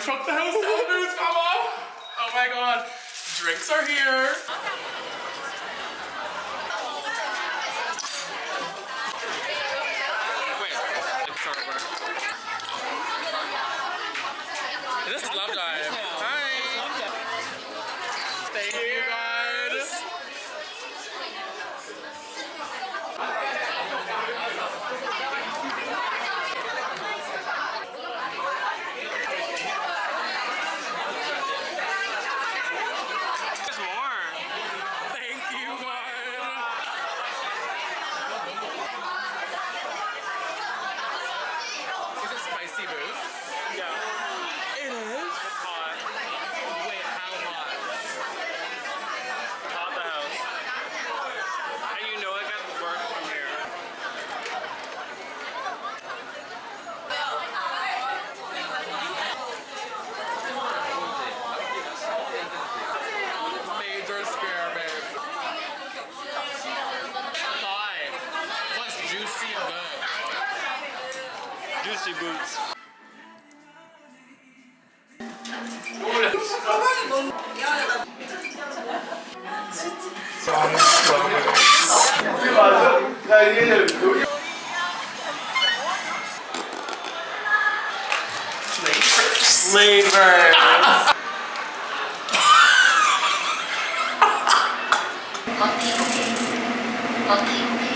I'm from the house elders, mama. Oh my god. Drinks are here. 표정이 이 맞아? 야 이게 여기 Slavers 어떻게 보게 어떻게 보게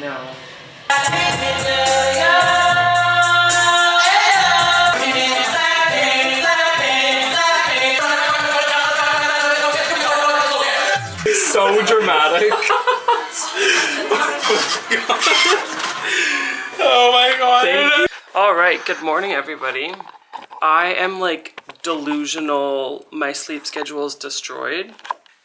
No. So dramatic. oh my god. Oh all right, good morning everybody. I am like delusional. My sleep schedule is destroyed.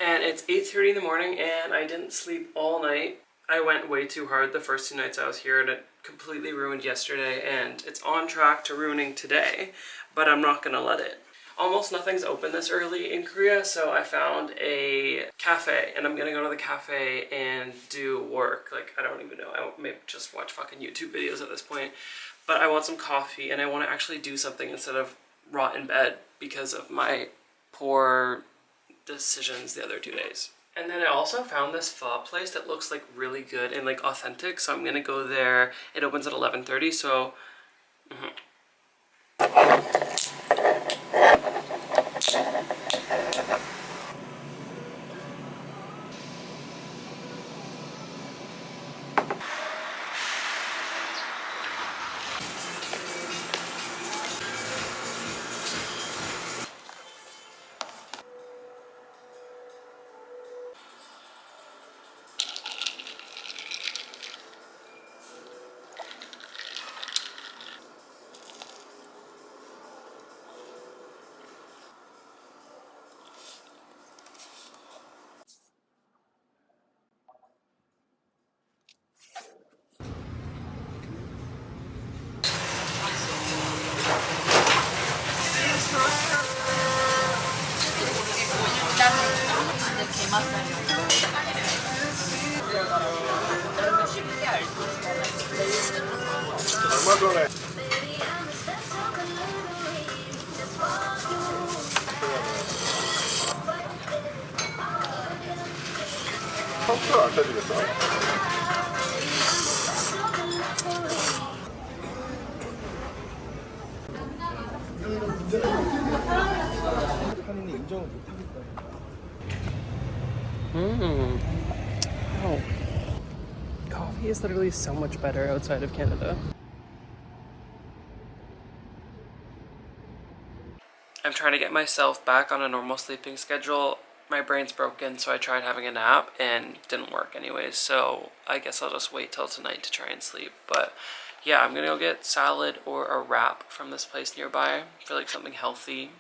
And it's 8.30 in the morning and I didn't sleep all night. I went way too hard the first two nights I was here and it completely ruined yesterday and it's on track to ruining today, but I'm not gonna let it. Almost nothing's open this early in Korea, so I found a cafe and I'm gonna go to the cafe and do work. Like, I don't even know, I may just watch fucking YouTube videos at this point. But I want some coffee and I want to actually do something instead of rot in bed because of my poor decisions the other two days. And then I also found this pho place that looks like really good and like authentic, so I'm gonna go there. It opens at 11.30, so mm-hmm. 얼마 전에 컴퓨터 안 쳐주겠어? 한인이 인정을 못하겠다. Mmm. Oh. Coffee is literally so much better outside of Canada. I'm trying to get myself back on a normal sleeping schedule. My brain's broken, so I tried having a nap and didn't work anyways. So I guess I'll just wait till tonight to try and sleep. But yeah, I'm gonna go get salad or a wrap from this place nearby for like something healthy.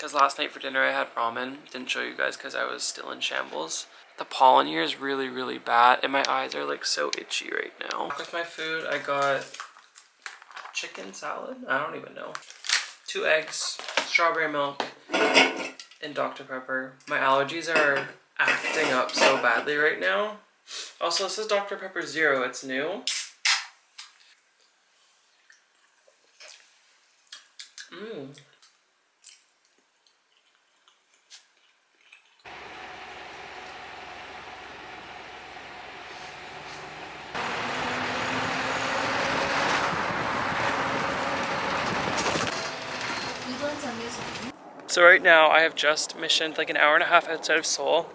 Because last night for dinner I had ramen. Didn't show you guys because I was still in shambles. The pollen here is really, really bad, and my eyes are like so itchy right now. With my food, I got chicken salad. I don't even know. Two eggs, strawberry milk, and Dr. Pepper. My allergies are acting up so badly right now. Also, this is Dr. Pepper Zero. It's new. Mmm. So right now I have just missioned like an hour and a half outside of Seoul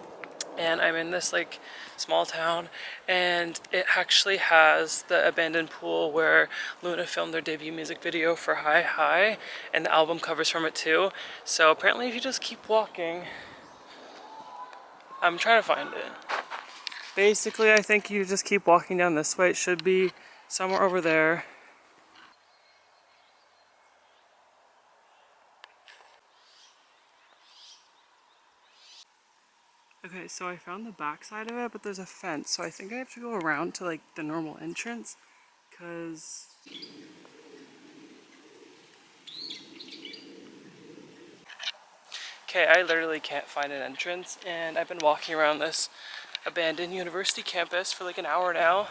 and I'm in this like small town and it actually has the abandoned pool where LOONA filmed their debut music video for Hi High and the album covers from it too. So apparently if you just keep walking, I'm trying to find it. Basically I think you just keep walking down this way. It should be somewhere over there. Okay, so I found the back side of it, but there's a fence, so I think I have to go around to like the normal entrance, because... Okay, I literally can't find an entrance, and I've been walking around this abandoned university campus for like an hour now,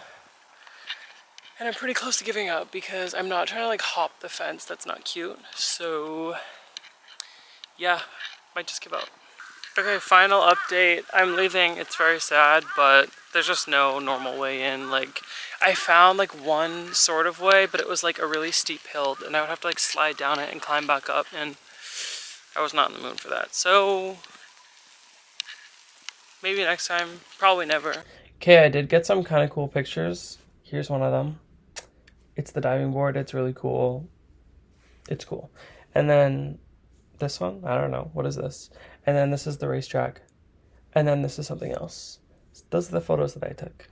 and I'm pretty close to giving up because I'm not trying to like hop the fence, that's not cute, so yeah, might just give up. Okay, final update. I'm leaving. It's very sad, but there's just no normal way in. Like, I found like one sort of way, but it was like a really steep hill, and I would have to like slide down it and climb back up, and I was not in the mood for that. So, maybe next time. Probably never. Okay, I did get some kind of cool pictures. Here's one of them. It's the diving board. It's really cool. It's cool. And then this one, I don't know. What is this? And then this is the racetrack. And then this is something else. Those are the photos that I took.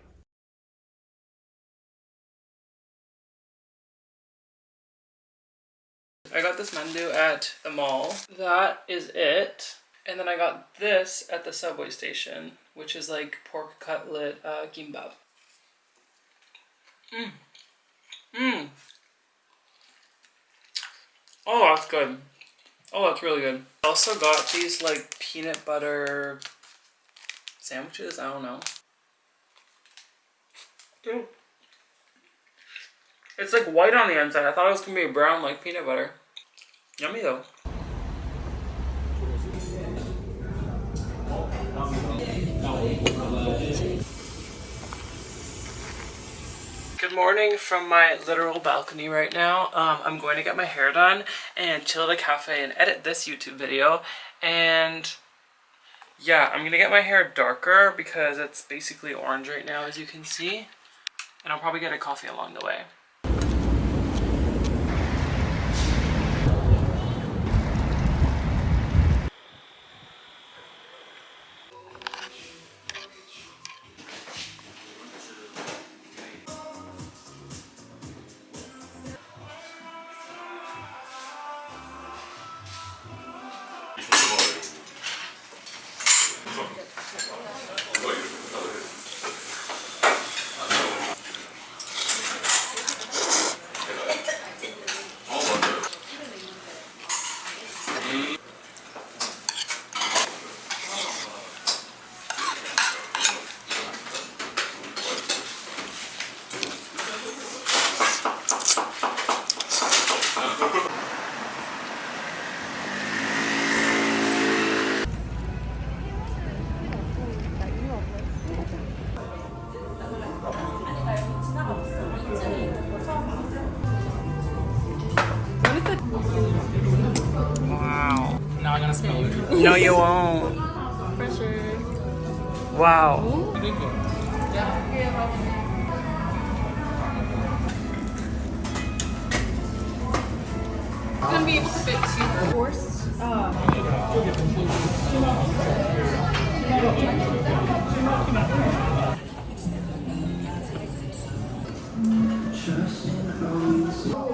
I got this mandu at the mall. That is it. And then I got this at the subway station, which is like pork cutlet uh. Mmm. Mmm. Oh, that's good. Oh, that's really good. I also got these like peanut butter sandwiches. I don't know. Dude. It's like white on the inside. I thought it was gonna be brown like peanut butter. Yummy though. Morning from my literal balcony right now. Um, I'm going to get my hair done and chill at a cafe and edit this YouTube video. And yeah, I'm gonna get my hair darker because it's basically orange right now as you can see. And I'll probably get a coffee along the way. No, you won't. Pressure. Wow. Gonna be able to fit two horse. No,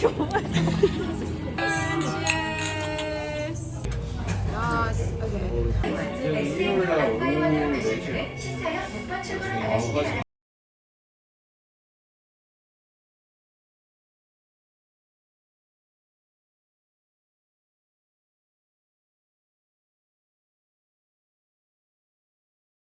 Yes. Okay.